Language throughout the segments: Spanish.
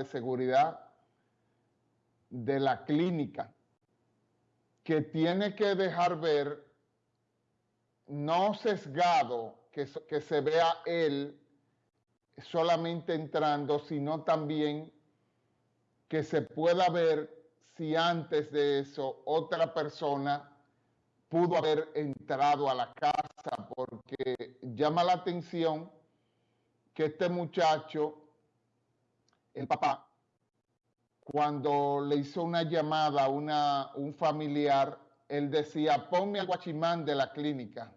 de seguridad de la clínica, que tiene que dejar ver, no sesgado, que, que se vea él solamente entrando, sino también que se pueda ver si antes de eso otra persona pudo haber entrado a la casa, porque llama la atención que este muchacho, el papá, cuando le hizo una llamada a un familiar, él decía, ponme al guachimán de la clínica.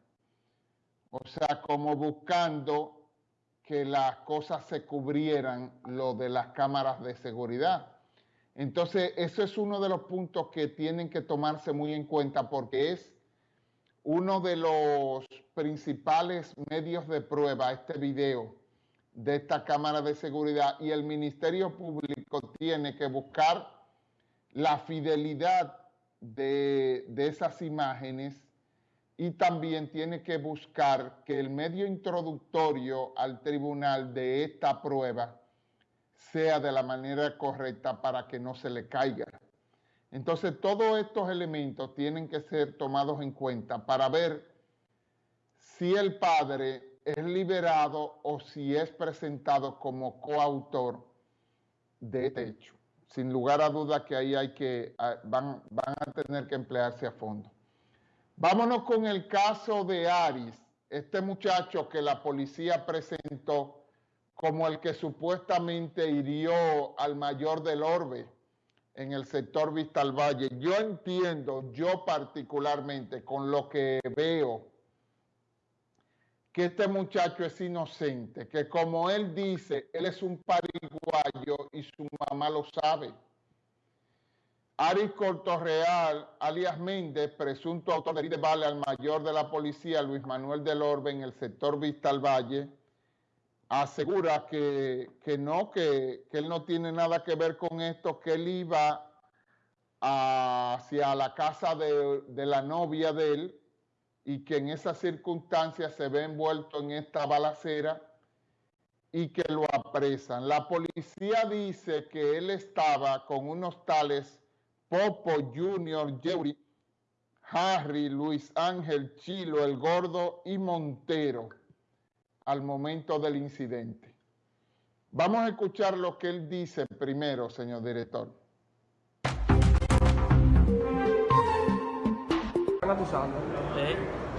O sea, como buscando que las cosas se cubrieran lo de las cámaras de seguridad. Entonces, eso es uno de los puntos que tienen que tomarse muy en cuenta porque es uno de los principales medios de prueba, este video de esta cámara de seguridad y el Ministerio Público tiene que buscar la fidelidad de, de esas imágenes y también tiene que buscar que el medio introductorio al tribunal de esta prueba sea de la manera correcta para que no se le caiga. Entonces, todos estos elementos tienen que ser tomados en cuenta para ver si el padre es liberado o si es presentado como coautor de este hecho. Sin lugar a duda que ahí hay que, ah, van, van a tener que emplearse a fondo. Vámonos con el caso de Aris, este muchacho que la policía presentó como el que supuestamente hirió al mayor del Orbe en el sector Vista al Valle. Yo entiendo, yo particularmente, con lo que veo, que este muchacho es inocente, que como él dice, él es un pariguayo y su mamá lo sabe. Aris Cortorreal, alias Méndez, presunto autor de vale al mayor de la policía, Luis Manuel del Orbe, en el sector Vista al Valle, asegura que, no, que, él no tiene nada que ver con esto, que él iba hacia la casa de, de la novia de él y que en esas circunstancias se ve envuelto en esta balacera y que lo apresan. La policía dice que él estaba con unos tales Popo Junior, Jerry, Harry, Luis Ángel, Chilo, El Gordo y Montero al momento del incidente. Vamos a escuchar lo que él dice primero, señor director.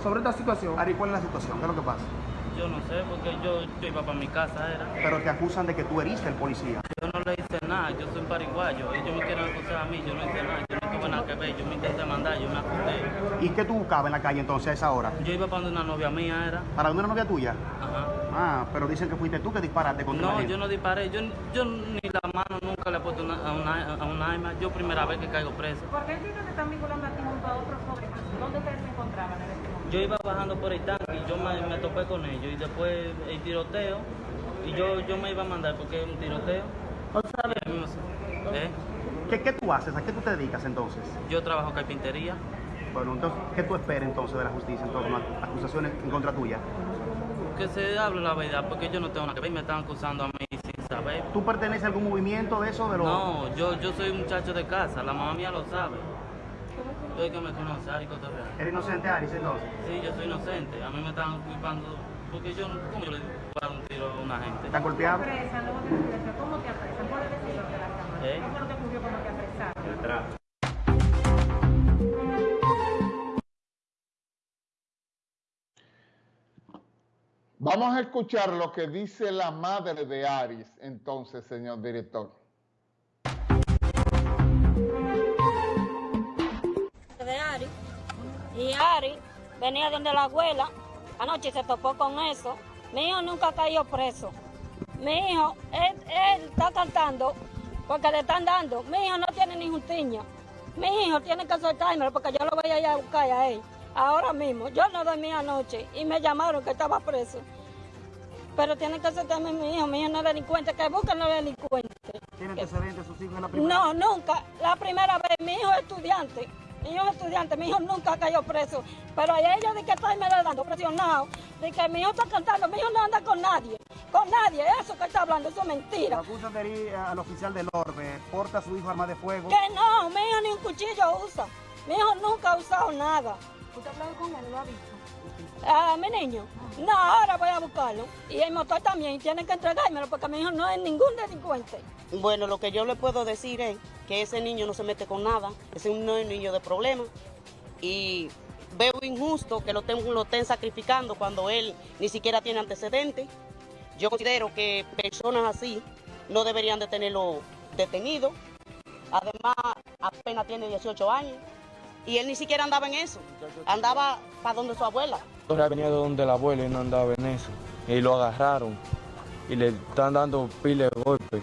Sobre esta situación, Ari, ¿cuál es la situación? ¿Qué es lo que pasa? Yo no sé, porque yo, yo iba para mi casa, era. Pero te acusan de que tú heriste el policía. Yo no le hice nada, yo soy un pariguayo. Ellos me quieren acusar a mí, yo no hice nada, yo no tuve nada que ver, yo me intenté mandar, yo me acusé. ¿Y qué tú buscabas en la calle entonces a esa hora? Yo iba para donde una novia mía, era. ¿Para una novia tuya? Ajá. Ah, pero dicen que fuiste tú que disparaste contra No, yo no disparé, yo, yo ni mano nunca le he puesto una, a, una, a una arma, yo primera vez que caigo preso. ¿Por qué entiendes que están vinculando aquí junto a otros jóvenes? ¿Dónde ustedes se encontraban en este momento? Yo iba bajando por el tanque y yo me, me topé con ellos y después el tiroteo y yo, yo me iba a mandar porque es un tiroteo. O sea, ¿Eh? ¿qué, ¿qué tú haces? ¿A qué tú te dedicas entonces? Yo trabajo carpintería. Bueno, entonces, ¿qué tú esperas entonces de la justicia en torno a acusaciones en contra tuya? Que se hable la verdad, porque yo no tengo nada que ver, me están acusando a mí. ¿Tú perteneces a algún movimiento de eso? De los... No, yo, yo soy un muchacho de casa, la mamá mía lo sabe. Yo es que me conoce, Ari Cotorreal. ¿Eres inocente, Aris, entonces? Sí, yo soy inocente, a mí me están culpando, porque yo, ¿cómo yo le disparo un tiro a una gente? ¿Estás golpeado? ¿Te apresan? ¿Cómo te apresan? ¿Puedes decirlo de la cámara? ¿Eh? ¿Qué fue lo que ocurrió cuando te apresaron? Vamos a escuchar lo que dice la madre de Aris, entonces, señor director. de Ari. Y Ari venía donde la abuela, anoche se topó con eso. Mi hijo nunca cayó preso. Mi hijo, él, está cantando porque le están dando. Mi hijo no tiene ni juntiña. Mi hijo tiene que soltármelo porque yo lo voy a ir a buscar a él. Ahora mismo, yo no dormí anoche y me llamaron que estaba preso. Pero tiene que soltarme mi hijo, mi hijo no es delincuente, que busquen los delincuentes. ¿Tiene antecedentes sus hijos en la primera? No, nunca. La primera vez, mi hijo es estudiante. Mi hijo es estudiante, mi hijo nunca cayó preso. Pero a ellos de que está me dando presionado, de que mi hijo está cantando, mi hijo no anda con nadie. con nadie. Eso que está hablando, eso es mentira. acusan de herir al oficial del orbe, porta a su hijo arma de fuego. Que no, mi hijo ni un cuchillo usa. Mi hijo nunca ha usado nada. ¿Usted ha hablado con él? ¿Lo ha visto? Ah, mi niño. No, ahora voy a buscarlo. Y el motor también, tienen que entregármelo porque mi hijo no es ningún delincuente. Bueno, lo que yo le puedo decir es que ese niño no se mete con nada, ese no es un niño de problemas y veo injusto que lo estén, lo estén sacrificando cuando él ni siquiera tiene antecedentes. Yo considero que personas así no deberían de tenerlo detenido. Además, apenas tiene 18 años y él ni siquiera andaba en eso, andaba para donde su abuela. Ahora venía de donde la abuela y no andaba en eso. Y lo agarraron y le están dando pile de golpes.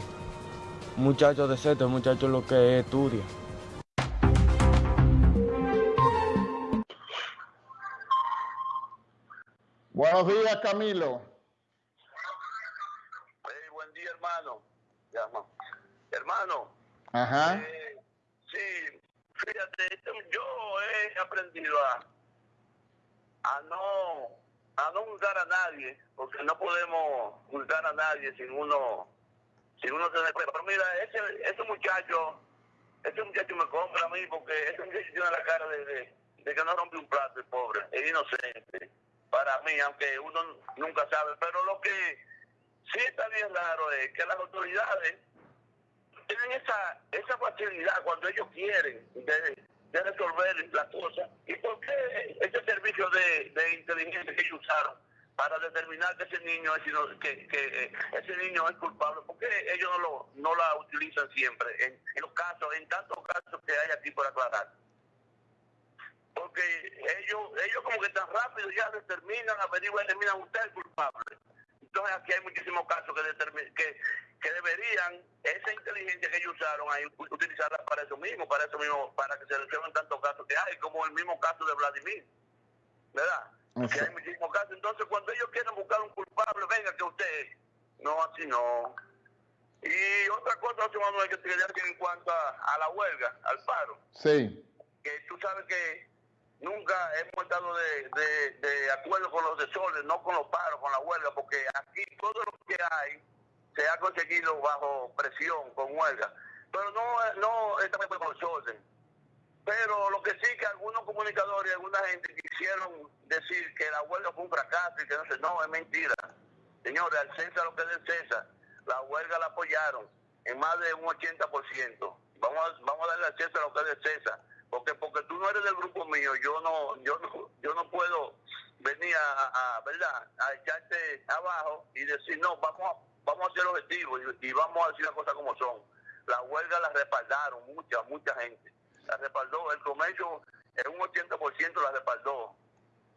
Muchacho de seto, muchacho lo que estudia. Buenos días, Camilo. Hey, buen día, hermano. Llama. Hermano, Ajá. eh, fíjate, yo he aprendido a, a no a no juzgar a nadie, porque no podemos juzgar a nadie sin uno sin uno tener prueba. Pero mira, ese, ese muchacho, ese muchacho me compra a mí porque ese muchacho tiene la cara de, de, que no rompe un plato, el pobre, es inocente. Para mí, aunque uno nunca sabe, pero lo que sí está bien raro es que las autoridades esa, esa facilidad cuando ellos quieren de, resolver la cosa. ¿Y por qué ese servicio de, de inteligencia que ellos usaron para determinar que ese niño es, que, eh, ese niño es culpable? ¿Por qué ellos no, lo, no la utilizan siempre en, los casos, en tantos casos que hay aquí por aclarar? Porque ellos, ellos como que tan rápido ya determinan, averiguan, determinan usted es culpable. Entonces aquí hay muchísimos casos que, que, que deberían, esa inteligencia que ellos usaron ahí, utilizarla para eso mismo, para eso mismo, para que se resuelvan tantos casos que hay, como el mismo caso de Vladimir. ¿Verdad? Que hay muchísimos casos. Entonces cuando ellos quieren buscar un culpable, venga que usted, no, así no. Y otra cosa, José Manuel, que te quería decir en cuanto a, a la huelga, al paro Sí. que tú sabes que nunca hemos estado de, de, de acuerdo con los desórdenes, no con los paros, con la huelga, porque aquí todo lo que hay se ha conseguido bajo presión, con huelga. Pero no, no estamos con los desorden. Pero lo que sí que algunos comunicadores y alguna gente quisieron decir que la huelga fue un fracaso y que no sé, no, es mentira. Señores, al César lo que es del César, la huelga la apoyaron en más de un 80%. Vamos a, vamos a darle al César lo que es del César. Porque porque tú no eres del grupo mío, yo no yo no, yo no puedo venir a, a, ¿verdad? a echarte abajo y decir, no, vamos a, vamos a ser objetivos y, y vamos a decir las cosas como son. La huelga la respaldaron mucha, mucha gente. La respaldó, el comercio en un 80% la respaldó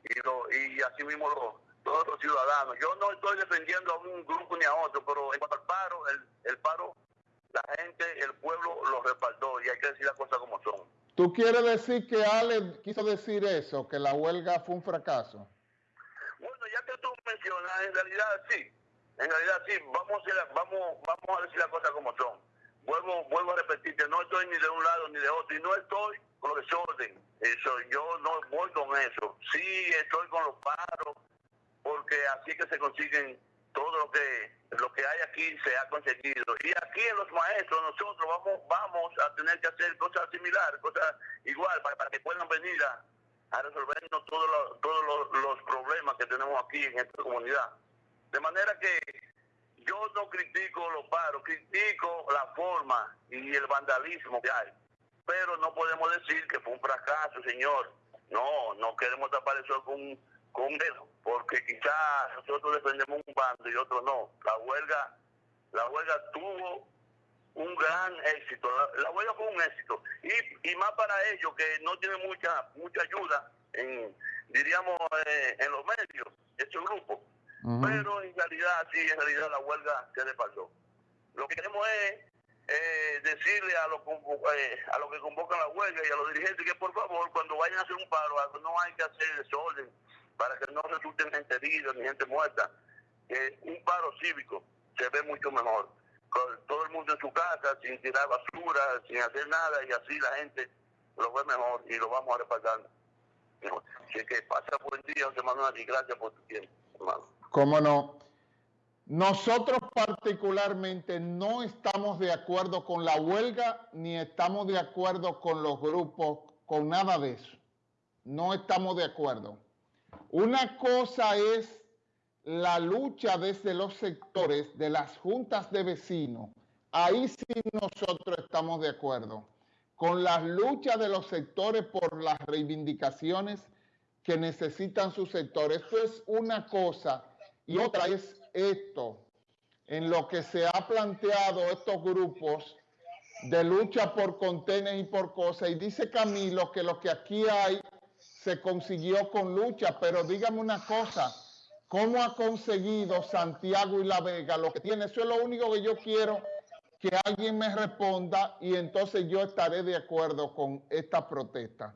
y, lo, y así mismo lo- todos los ciudadanos. Yo no estoy defendiendo a un grupo ni a otro, pero en cuanto al paro, el, el paro, la gente, el pueblo lo respaldó y hay que decir las cosas como son. ¿Tú quieres decir que Ale quiso decir eso, que la huelga fue un fracaso? Bueno, ya que tú mencionas, en realidad sí, en realidad sí, vamos a, vamos, vamos a decir las cosas como son. Vuelvo, vuelvo a repetirte, no estoy ni de un lado ni de otro, y no estoy con los desorden, eso, yo no voy con eso. Sí estoy con los paros, porque así que se consiguen todo lo que lo que hay aquí se ha conseguido. Y aquí en los maestros nosotros vamos vamos a tener que hacer cosas similares, cosas igual, para, que puedan venir a, a resolvernos todos los, todos los problemas que tenemos aquí en esta comunidad. De manera que yo no critico los paros, critico la forma y el vandalismo que hay. Pero no podemos decir que fue un fracaso, señor. No, no queremos tapar eso con, con dedo, porque quizás nosotros defendemos un bando y otro no. La huelga, la huelga tuvo un gran éxito. La, la huelga fue un éxito. Y, y más para ellos que no tienen mucha mucha ayuda, en, diríamos, eh, en los medios, este grupo. Pero en realidad, sí, en realidad la huelga se respaldó. Lo que queremos es eh, decirle a los, eh, a que convocan la huelga y a los dirigentes que por favor, cuando vayan a hacer un paro, algo, no hay que hacer desorden para que no resulten gente herida ni gente muerta. Que un paro cívico se ve mucho mejor. Con todo el mundo en su casa, sin tirar basura, sin hacer nada, y así la gente lo ve mejor y lo vamos a respaldar. Así que pasa buen día, José Manuel, y gracias por tu tiempo, hermano. ¿Cómo no? Nosotros particularmente no estamos de acuerdo con la huelga ni estamos de acuerdo con los grupos, con nada de eso. No estamos de acuerdo. Una cosa es la lucha desde los sectores de las juntas de vecinos. Ahí sí nosotros estamos de acuerdo. Con las luchas de los sectores por las reivindicaciones que necesitan sus sectores. Esto es una cosa y otra es esto, en lo que se ha planteado estos grupos de lucha por contenes y por cosas. Y dice Camilo que lo que aquí hay se consiguió con lucha, pero dígame una cosa, ¿cómo ha conseguido Santiago y La Vega lo que tiene? Eso es lo único que yo quiero que alguien me responda y entonces yo estaré de acuerdo con esta protesta.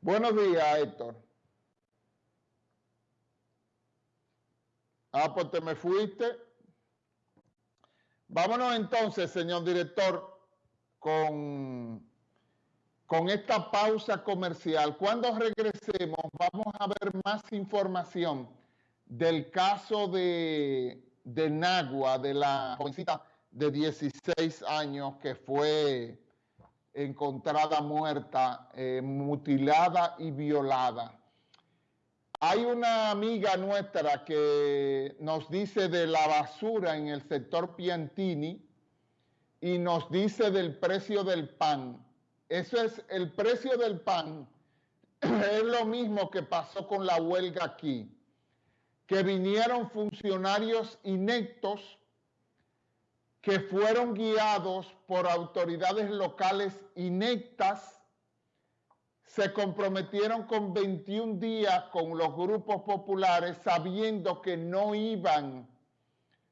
Buenos días, Héctor. Ah, pues te me fuiste. Vámonos entonces, señor director, con, con esta pausa comercial. Cuando regresemos, vamos a ver más información del caso de, de Nagua, de la jovencita de 16 años que fue encontrada muerta, eh, mutilada y violada. Hay una amiga nuestra que nos dice de la basura en el sector Piantini y nos dice del precio del pan. Eso es el precio del pan. Es lo mismo que pasó con la huelga aquí, que vinieron funcionarios inectos que fueron guiados por autoridades locales inectas se comprometieron con 21 días con los grupos populares sabiendo que no iban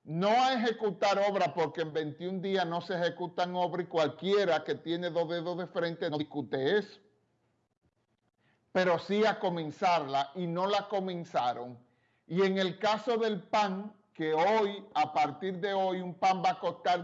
no a ejecutar obra porque en 21 días no se ejecutan obras y cualquiera que tiene dos dedos de frente no discute eso. Pero sí a comenzarla y no la comenzaron. Y en el caso del pan, que hoy, a partir de hoy, un pan va a costar